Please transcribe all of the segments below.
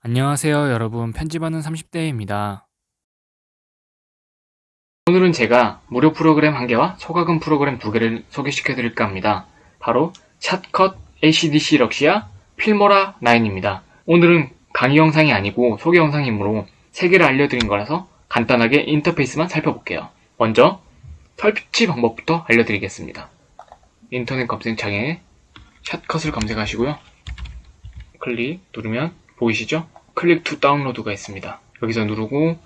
안녕하세요 여러분 편집하는 30대입니다. 오늘은 제가 무료 프로그램 한 개와 소가금 프로그램 두 개를 소개시켜 드릴까 합니다. 바로 샷컷 ACDC 럭시아 필모라 9입니다. 오늘은 강의 영상이 아니고 소개 영상이므로 세 개를 알려드린 거라서 간단하게 인터페이스만 살펴볼게요. 먼저 설치 방법부터 알려드리겠습니다. 인터넷 검색창에 Shotcut을 검색하시고요. 클릭 누르면 보이시죠? click to download가 있습니다. 여기서 누르고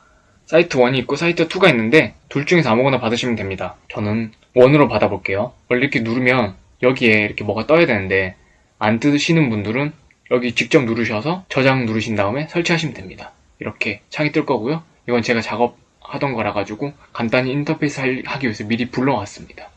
사이트 1이 있고 사이트 2가 있는데 둘 중에서 아무거나 받으시면 됩니다. 저는 1으로 받아볼게요. 이렇게 누르면 여기에 이렇게 뭐가 떠야 되는데 안 뜨시는 분들은 여기 직접 누르셔서 저장 누르신 다음에 설치하시면 됩니다. 이렇게 창이 뜰 거고요. 이건 제가 작업하던 거라 가지고 간단히 인터페이스 하기 위해서 미리 불러왔습니다.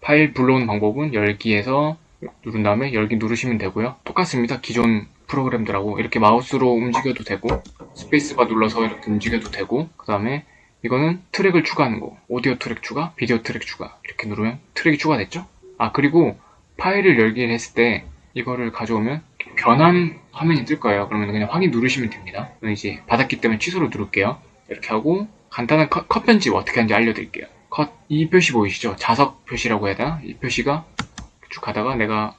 파일 불러오는 방법은 열기에서 누른 다음에 열기 누르시면 되고요. 똑같습니다. 기존 프로그램들하고 이렇게 마우스로 움직여도 되고 스페이스바 눌러서 이렇게 움직여도 되고 그 다음에 이거는 트랙을 추가하는 거 오디오 트랙 추가, 비디오 트랙 추가 이렇게 누르면 트랙이 추가됐죠? 아 그리고 파일을 열기를 했을 때 이거를 가져오면 변환 화면이 뜰 거예요. 그러면 그냥 확인 누르시면 됩니다. 이제 받았기 때문에 취소로 누를게요. 이렇게 하고 간단한 컷, 컷 편집 어떻게 하는지 알려드릴게요. 컷 이 표시 보이시죠? 자석 표시라고 해야 되나? 이 표시가 쭉 가다가 내가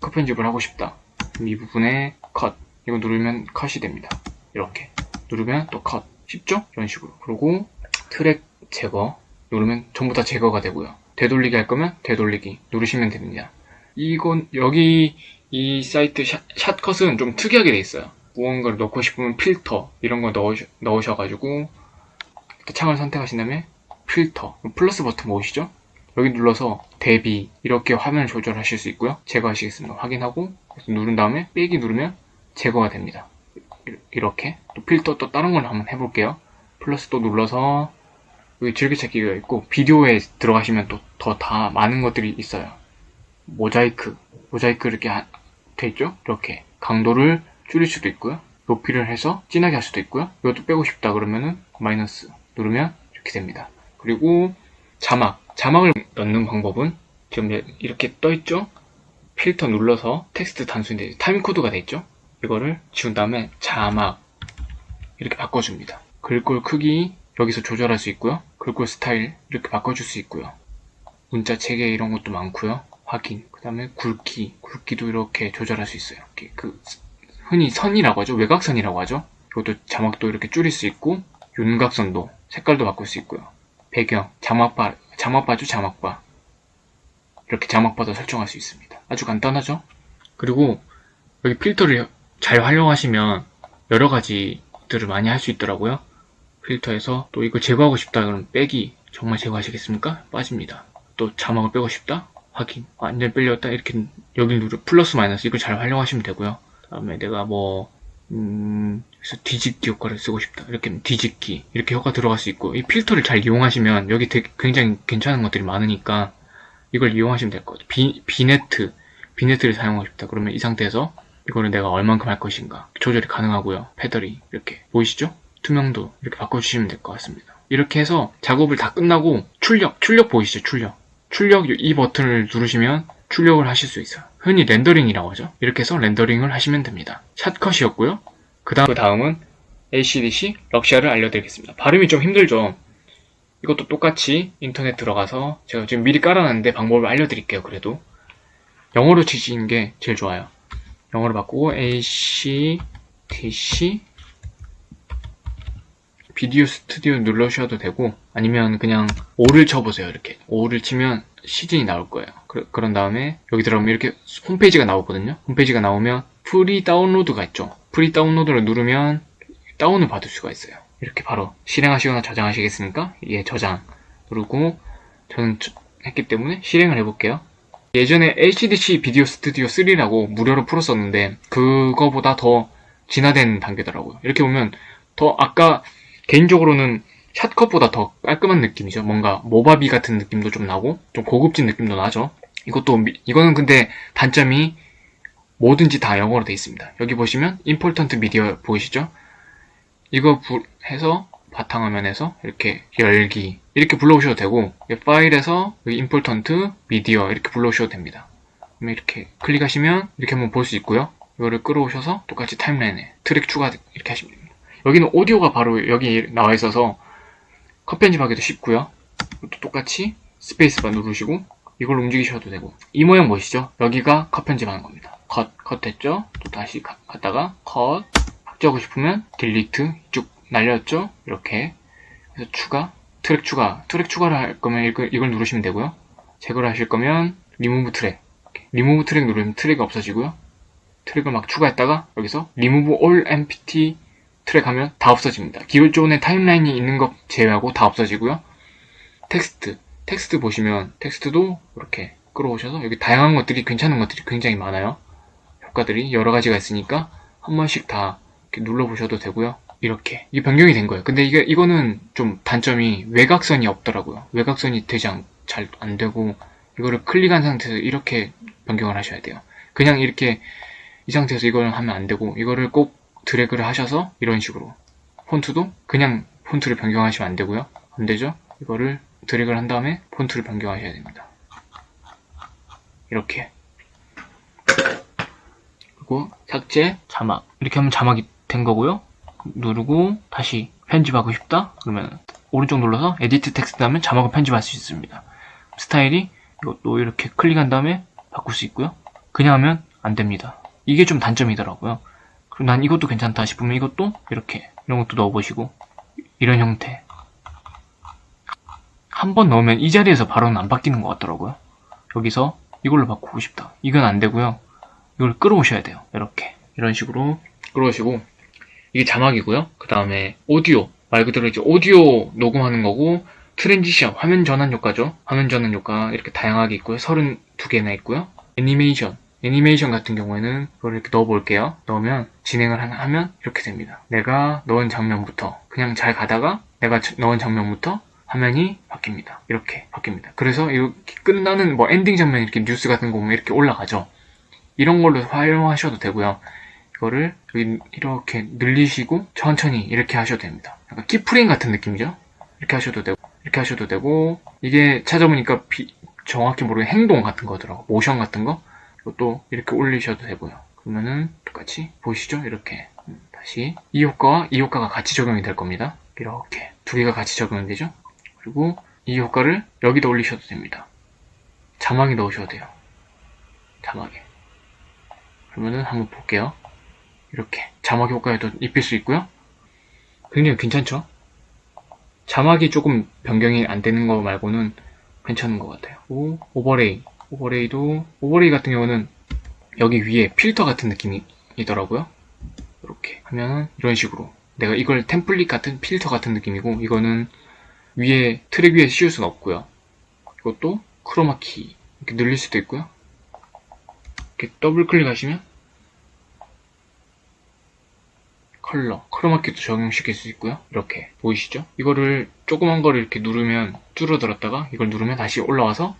컷 편집을 하고 싶다. 이 부분에 컷 이거 누르면 컷이 됩니다. 이렇게 누르면 또 컷 쉽죠? 이런 식으로 그리고 트랙 제거 누르면 전부 다 제거가 되고요. 되돌리기 할 거면 되돌리기 누르시면 됩니다. 이건 여기 이 사이트 샷, 샷컷은 좀 특이하게 돼 있어요. 무언가를 넣고 싶으면 필터 이런 거 넣으셔, 넣으셔가지고 창을 선택하신 다음에 필터 플러스 버튼 보이시죠? 여기 눌러서 대비 이렇게 화면을 조절하실 수 있고요. 제거하시겠습니다. 확인하고 누른 다음에 빼기 누르면 제거가 됩니다. 이렇게 또 필터 또 다른 걸 한번 해볼게요. 플러스 또 눌러서 여기 즐겨찾기가 있고 비디오에 들어가시면 또 더 다 많은 것들이 있어요. 모자이크 모자이크 이렇게 돼 있죠? 이렇게 강도를 줄일 수도 있고요. 높이를 해서 진하게 할 수도 있고요. 이것도 빼고 싶다 그러면은 마이너스 누르면 이렇게 됩니다. 그리고 자막 자막을 넣는 방법은 지금 이렇게 떠 있죠? 필터 눌러서 텍스트 단순히 타임 코드가 돼 있죠? 이거를 지운 다음에 자막 이렇게 바꿔줍니다. 글꼴 크기 여기서 조절할 수 있고요. 글꼴 스타일 이렇게 바꿔줄 수 있고요. 문자 체계 이런 것도 많고요. 확인. 그 다음에 굵기, 굵기도 이렇게 조절할 수 있어요. 이렇게 그 흔히 선이라고 하죠. 외곽선이라고 하죠. 이것도 자막도 이렇게 줄일 수 있고 윤곽선도 색깔도 바꿀 수 있고요. 배경, 자막바, 자막바죠, 자막바. 이렇게 자막바도 설정할 수 있습니다. 아주 간단하죠? 그리고 여기 필터를 잘 활용하시면 여러 가지들을 많이 할 수 있더라고요. 필터에서 또 이거 제거하고 싶다 그러면 빼기 정말 제거하시겠습니까? 빠집니다. 또 자막을 빼고 싶다? 확인. 완전 빼렸다 이렇게 여기 누르 플러스 마이너스 이걸 잘 활용하시면 되고요. 다음에 내가 뭐 음, 그래서 뒤집기 효과를 쓰고 싶다. 이렇게 뒤집기 이렇게 효과 들어갈 수 있고 이 필터를 잘 이용하시면 여기 되게 굉장히 괜찮은 것들이 많으니까 이걸 이용하시면 될 것 같아요. 비, vignette vignette를 사용하고 싶다. 그러면 이 상태에서 이거를 내가 얼만큼 할 것인가 조절이 가능하고요. feathering 이렇게 보이시죠? 투명도 이렇게 바꿔주시면 될 것 같습니다. 이렇게 해서 작업을 다 끝나고 출력, 출력 보이시죠? 출력. 출력 이 버튼을 누르시면 출력을 하실 수 있어요. 흔히 렌더링이라고 하죠. 이렇게 해서 렌더링을 하시면 됩니다. Shotcut이었고요. 그 다음, 그 다음은 ACDC 럭시아를 알려드리겠습니다. 발음이 좀 힘들죠? 이것도 똑같이 인터넷 들어가서 제가 지금 미리 깔아놨는데 방법을 알려드릴게요. 그래도 영어로 치시는 게 제일 좋아요. 영어로 바꾸고 ACDC 비디오 스튜디오 눌러주셔도 되고 아니면 그냥 5를 쳐보세요 이렇게 5를 치면 시즌이 나올 거예요. 그, 런 다음에 여기 들어가면 이렇게 홈페이지가 나오거든요. 홈페이지가 나오면 free download가 있죠. free download를 누르면 다운을 받을 수가 있어요. 이렇게 바로 실행하시거나 저장하시겠습니까? 예 저장 누르고 저는 했기 때문에 실행을 해볼게요. 예전에 ACDSee Video Studio 3라고 무료로 풀었었는데 그거보다 더 진화된 단계더라고요. 이렇게 보면 더 아까 개인적으로는 Shotcut보다 더 깔끔한 느낌이죠. 뭔가 Movavi 같은 느낌도 좀 나고 좀 고급진 느낌도 나죠. 이것도 이거는 근데 단점이 뭐든지 다 영어로 되어 있습니다. 여기 보시면 임폴턴트 미디어 보이시죠? 이거 해서 바탕화면에서 이렇게 열기 이렇게 불러오셔도 되고 파일에서 임폴턴트 미디어 이렇게 불러오셔도 됩니다. 이렇게 클릭하시면 이렇게 한번 볼 수 있고요. 이거를 끌어오셔서 똑같이 타임라인에 트랙 추가 이렇게 하시면 됩니다. 여기는 오디오가 바로 여기 나와 있어서 컷 편집하기도 쉽고요. 또 똑같이 스페이스바 누르시고 이걸 움직이셔도 되고 이 모양 보이시죠? 여기가 컷 편집하는 겁니다. 컷, 컷 됐죠? 또 다시 가- 갔다가 컷 박제하고 싶으면 delete 쭉 날렸죠? 이렇게 그래서 추가 트랙 추가 트랙 추가를 할 거면 이걸, 이걸 누르시면 되고요. 제거를 하실 거면 리무브 트랙. 리무브 트랙 누르면 트랙이 없어지고요. 트랙을 막 추가했다가 여기서 리무브 올 empty 트랙 하면 다 없어집니다. 기존에 타임라인이 있는 것 제외하고 다 없어지고요. 텍스트 텍스트 보시면 텍스트도 이렇게 끌어오셔서 여기 다양한 것들이 괜찮은 것들이 굉장히 많아요. 효과들이 여러 가지가 있으니까 한 번씩 다 눌러보셔도 되고요. 이렇게 이게 변경이 된 거예요. 근데 이게 이거는 좀 단점이 외곽선이 없더라고요. 외곽선이 되지 않, 잘안 되고 이거를 클릭한 상태에서 이렇게 변경을 하셔야 돼요. 그냥 이렇게 이 상태에서 이걸 하면 안 되고 이거를 꼭 드래그를 하셔서 이런 식으로 폰트도 그냥 폰트를 변경하시면 안 되고요. 안 되죠? 이거를 드래그를 한 다음에 폰트를 변경하셔야 됩니다. 이렇게 그리고 삭제, 자막 이렇게 하면 자막이 된 거고요. 누르고 다시 편집하고 싶다? 그러면 오른쪽 눌러서 edit text 하면 자막을 편집할 수 있습니다. 스타일이 이것도 이렇게 클릭한 다음에 바꿀 수 있고요. 그냥 하면 안 됩니다. 이게 좀 단점이더라고요. 그리고 난 이것도 괜찮다 싶으면 이것도 이렇게 이런 것도 넣어보시고 이런 형태 한 번 넣으면 이 자리에서 바로는 안 바뀌는 것 같더라고요. 여기서 이걸로 바꾸고 싶다. 이건 안 되고요. 이걸 끌어오셔야 돼요. 이렇게 이런 식으로 끌어오시고 이게 자막이고요. 그 다음에 오디오 말 그대로 이제 오디오 녹음하는 거고 transition 화면 전환 효과죠. 화면 전환 효과 이렇게 다양하게 있고요. 32개나 있고요. 애니메이션 애니메이션 같은 경우에는 이걸 이렇게 넣어 볼게요. 넣으면 진행을 하- 하면 이렇게 됩니다. 내가 넣은 장면부터 그냥 잘 가다가 내가 저- 넣은 장면부터 화면이 바뀝니다. 이렇게 바뀝니다. 그래서 이렇게 끝나는 뭐 엔딩 장면 이렇게 뉴스 같은 거 보면 이렇게 올라가죠. 이런 걸로 활용하셔도 되고요. 이거를 이렇게 늘리시고 천천히 이렇게 하셔도 됩니다. 약간 keyframe 같은 느낌이죠? 이렇게 하셔도 되고 이렇게 하셔도 되고 이게 찾아보니까 비- 정확히 모르는 행동 같은 거더라고 모션 같은 거 이것도 이렇게 올리셔도 되고요. 그러면은 똑같이 보이시죠? 이렇게 음, 다시 이 효과와 이 효과가 같이 적용이 될 겁니다. 이렇게 두 개가 같이 적용이 되죠? 그리고 이 효과를 여기다 올리셔도 됩니다. 자막에 넣으셔도 돼요. 자막에. 그러면은 한번 볼게요. 이렇게 자막 효과에도 입힐 수 있고요. 굉장히 괜찮죠? 자막이 조금 변경이 안 되는 거 말고는 괜찮은 것 같아요. 오, overlay. overlay도, overlay 같은 경우는 여기 위에 필터 같은 느낌이더라고요. 이렇게 하면은 이런 식으로. 내가 이걸 템플릿 같은 필터 같은 느낌이고, 이거는 위에, 트랙 위에 씌울 수는 없고요. 이것도 크로마키. 이렇게 늘릴 수도 있고요. 이렇게 더블 클릭하시면 컬러, 크로마키도 적용시킬 수 있고요. 이렇게 보이시죠? 이거를 조그만 거를 이렇게 누르면 줄어들었다가 이걸 누르면 다시 올라와서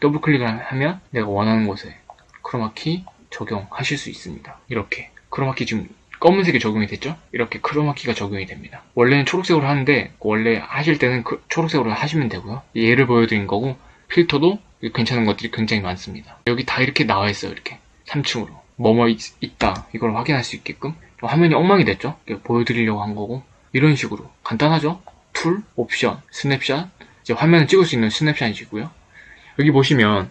더블 클릭을 하면 내가 원하는 곳에 크로마키 적용하실 수 있습니다. 이렇게 크로마키 지금 검은색이 적용이 됐죠? 이렇게 크로마키가 적용이 됩니다. 원래는 초록색으로 하는데 원래 하실 때는 그 초록색으로 하시면 되고요. 예를 보여드린 거고 필터도 괜찮은 것들이 굉장히 많습니다. 여기 다 이렇게 나와 있어요. 이렇게 3층으로 뭐뭐 있, 있다 이걸 확인할 수 있게끔 화면이 엉망이 됐죠? 보여드리려고 한 거고 이런 식으로 간단하죠? tool, 옵션, 스냅샷 이제 화면을 찍을 수 있는 스냅샷이고요. 여기 보시면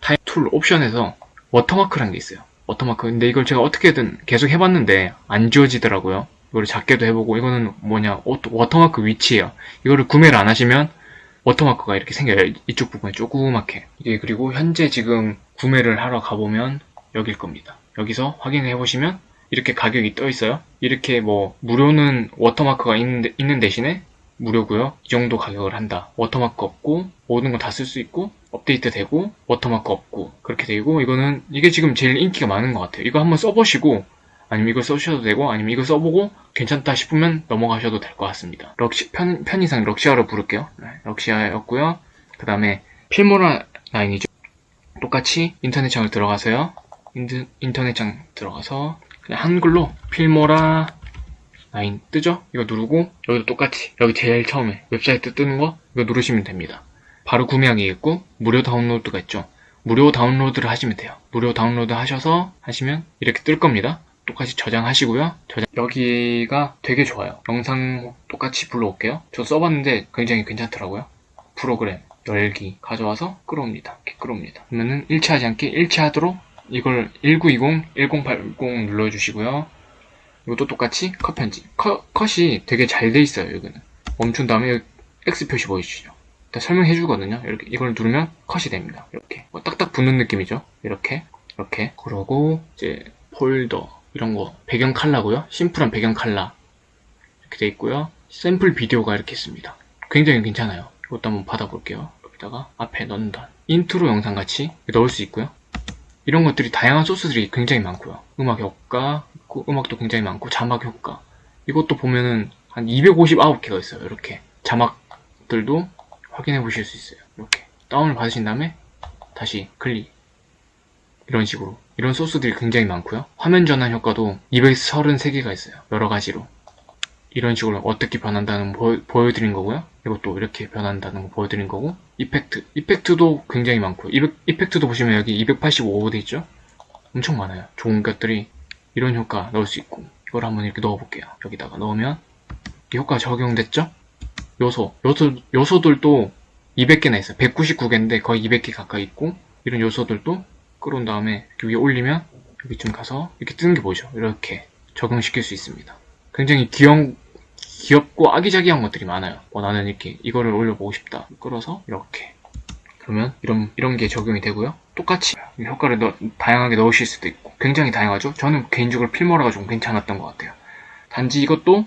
타입 tool 옵션에서 워터마크라는 게 있어요. 워터마크. 근데 이걸 제가 어떻게든 계속 해봤는데 안 지워지더라고요. 이거를 작게도 해보고 이거는 뭐냐 워- 워터마크 위치예요. 이거를 구매를 안 하시면 워터마크가 이렇게 생겨요. 이쪽 부분에 조그맣게. 이게 그리고 현재 지금 구매를 하러 가보면 여길 겁니다. 여기서 확인해 보시면 이렇게 가격이 떠 있어요. 이렇게 뭐 무료는 워터마크가 있는, 데- 있는 대신에 무료고요. 이 정도 가격을 한다. 워터마크 없고 모든 거다쓸 수 있고 업데이트 되고 워터마크 없고 그렇게 되고 이거는 이게 지금 제일 인기가 많은 것 같아요. 이거 한번 써보시고 아니면 이거 써주셔도 되고 아니면 이거 써보고 괜찮다 싶으면 넘어가셔도 될 것 같습니다. 럭시 편 편의상 Luxea로 부를게요. 네, Luxea였고요. 그 다음에 Filmora nine이죠. 똑같이 인터넷 창을 들어가서요. 인드- 인터넷 창 들어가서 그냥 한글로 Filmora nine 뜨죠? 이거 누르고 여기도 똑같이 여기 제일 처음에 웹사이트 뜨는 거 이거 누르시면 됩니다. 바로 구매하기 있고 무료 다운로드가 있죠. 무료 다운로드를 하시면 돼요. 무료 다운로드 하셔서 하시면 이렇게 뜰 겁니다. 똑같이 저장하시고요. 저장- 여기가 되게 좋아요. 영상 똑같이 불러올게요. 저 써봤는데 굉장히 괜찮더라고요. 프로그램 열기 가져와서 끌어옵니다. 이렇게 끌어옵니다. 그러면은 일치하지 않게 일치하도록 이걸 1920, 1080 눌러주시고요. 이것도 똑같이 컷 편집. 컷, 컷이 되게 잘 돼 있어요, 여기는. 멈춘 다음에 X 표시 보여주시죠. 일단 설명해 주거든요. 이렇게 이걸 누르면 컷이 됩니다. 이렇게 뭐 딱딱 붙는 느낌이죠. 이렇게 이렇게 그러고 이제 폴더 이런 거 배경 컬러고요. 심플한 배경 컬러 이렇게 돼 있고요. 샘플 비디오가 이렇게 있습니다. 굉장히 괜찮아요. 이것도 한번 받아볼게요. 여기다가 앞에 넣는다. 인트로 영상 같이 넣을 수 있고요. 이런 것들이 다양한 소스들이 굉장히 많고요. 음악 효과 있고 음악도 굉장히 많고 자막 효과 이것도 보면은 한 259개가 있어요. 이렇게 자막들도 확인해 보실 수 있어요. 이렇게 다운을 받으신 다음에 다시 클릭 이런 식으로 이런 소스들이 굉장히 많고요. 화면 전환 효과도 233개가 있어요. 여러 가지로 이런 식으로 어떻게 변한다는 거 보, 여 드린 거고요. 이것도 이렇게 변한다는 거 보여드린 거고 이펙트 이펙트도 굉장히 많고요. 이펙, 이펙트도 보시면 여기 285돼 있죠? 엄청 많아요. 좋은 것들이 이런 효과 넣을 수 있고 이걸 한번 이렇게 넣어볼게요. 여기다가 넣으면 이 효과 적용됐죠? 요소 요소 요소들도 200개나 있어요. 199개인데 거의 200개 가까이 있고 이런 요소들도 끌어온 다음에 위에 올리면 여기쯤 가서 이렇게 뜨는 게 보이죠? 이렇게 적용시킬 수 있습니다. 굉장히 귀여운 귀엽고 아기자기한 것들이 많아요. 어, 나는 이렇게 이거를 올려보고 싶다. 끌어서 이렇게 그러면 이런 이런 게 적용이 되고요. 똑같이 이 효과를 넣- 다양하게 넣으실 수도 있고 굉장히 다양하죠. 저는 개인적으로 필모라가 좀 괜찮았던 것 같아요. 단지 이것도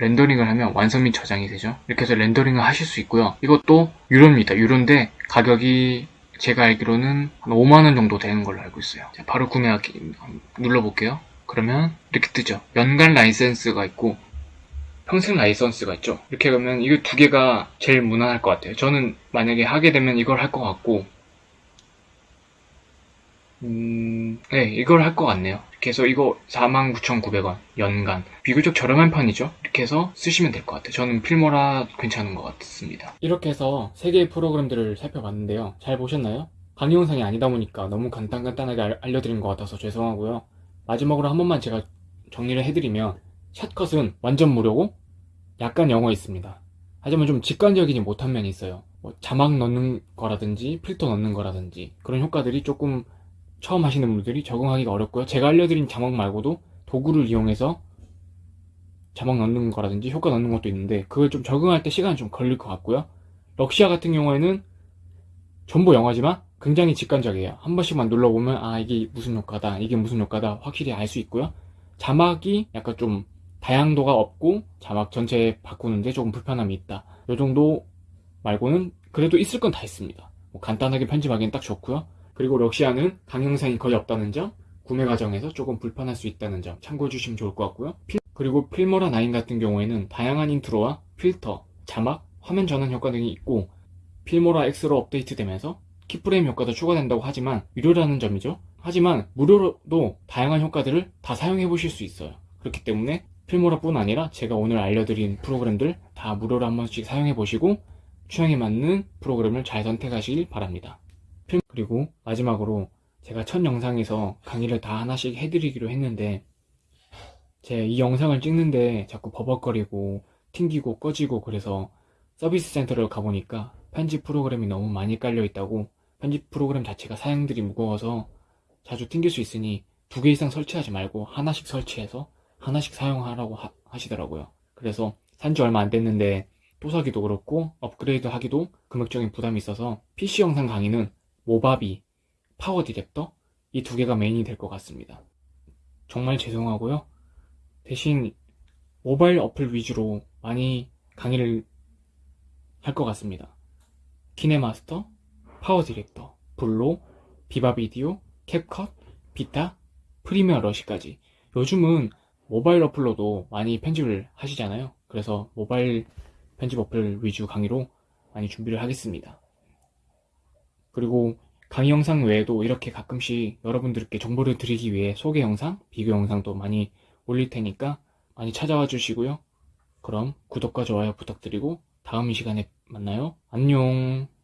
렌더링을 하면 완성 및 저장이 되죠. 이렇게 해서 렌더링을 하실 수 있고요. 이것도 유료입니다. 유료인데 가격이 제가 알기로는 한 5만원 정도 되는 걸로 알고 있어요. 자, 바로 구매하기 눌러볼게요. 그러면 이렇게 뜨죠. 연간 라이센스가 있고 평생 라이선스가 있죠. 이렇게 하면 이거 두 개가 제일 무난할 것 같아요. 저는 만약에 하게 되면 이걸 할 것 같고, 음, 네, 이걸 할 것 같네요. 이렇게 해서 이거 49,900원 연간 비교적 저렴한 편이죠. 이렇게 해서 쓰시면 될 것 같아요. 저는 필모라 괜찮은 것 같습니다. 이렇게 해서 세 개의 프로그램들을 살펴봤는데요. 잘 보셨나요? 강의 영상이 아니다 보니까 너무 간단간단하게 알- 알려드린 것 같아서 죄송하고요. 마지막으로 한 번만 제가 정리를 해드리면 샷컷은 완전 무료고 약간 영어 있습니다. 하지만 좀 직관적이지 못한 면이 있어요. 뭐 자막 넣는 거라든지 필터 넣는 거라든지 그런 효과들이 조금 처음 하시는 분들이 적응하기가 어렵고요. 제가 알려드린 자막 말고도 도구를 이용해서 자막 넣는 거라든지 효과 넣는 것도 있는데 그걸 좀 적응할 때 시간이 좀 걸릴 것 같고요. 럭시아 같은 경우에는 전부 영어지만 굉장히 직관적이에요. 한 번씩만 눌러보면 아 이게 무슨 효과다 이게 무슨 효과다 확실히 알 수 있고요. 자막이 약간 좀 다양도가 없고 자막 전체 바꾸는데 조금 불편함이 있다. 이 정도 말고는 그래도 있을 건 다 있습니다. 뭐 간단하게 편집하기엔 딱 좋고요. 그리고 Luxea는 강의 영상이 거의 없다는 점, 구매 과정에서 조금 불편할 수 있다는 점 참고해 주시면 좋을 것 같고요. 필- 그리고 Filmora 9 같은 경우에는 다양한 intro와 필터, 자막, 화면 전환 효과 등이 있고 Filmora X로 업데이트되면서 keyframe 효과도 추가된다고 하지만 유료라는 점이죠. 하지만 무료로도 다양한 효과들을 다 사용해 보실 수 있어요. 그렇기 때문에 Filmora 뿐 아니라 제가 오늘 알려드린 프로그램들 다 무료로 한 번씩 사용해 보시고 취향에 맞는 프로그램을 잘 선택하시길 바랍니다. 필- 그리고 마지막으로 제가 첫 영상에서 강의를 다 하나씩 해드리기로 했는데 제 이 영상을 찍는데 자꾸 버벅거리고 튕기고 꺼지고 그래서 서비스 센터를 가보니까 편집 프로그램이 너무 많이 깔려 있다고 편집 프로그램 자체가 사양들이 무거워서 자주 튕길 수 있으니 두 개 이상 설치하지 말고 하나씩 설치해서 하나씩 사용하라고 하, 하시더라고요. 그래서 산 지 얼마 안 됐는데 또 사기도 그렇고 업그레이드 하기도 금액적인 부담이 있어서 PC 영상 강의는 Movavi, PowerDirector 이 두 개가 메인이 될 것 같습니다. 정말 죄송하고요. 대신 모바일 어플 위주로 많이 강의를 할 것 같습니다. KineMaster, PowerDirector, VLLO, VivaVideo, CapCut, VITA, Premiere Rush까지. 요즘은 모바일 어플로도 많이 편집을 하시잖아요. 그래서 모바일 편집 어플 위주 강의로 많이 준비를 하겠습니다. 그리고 강의 영상 외에도 이렇게 가끔씩 여러분들께 정보를 드리기 위해 소개 영상, 비교 영상도 많이 올릴 테니까 많이 찾아와 주시고요. 그럼 구독과 좋아요 부탁드리고 다음 이 시간에 만나요. 안녕.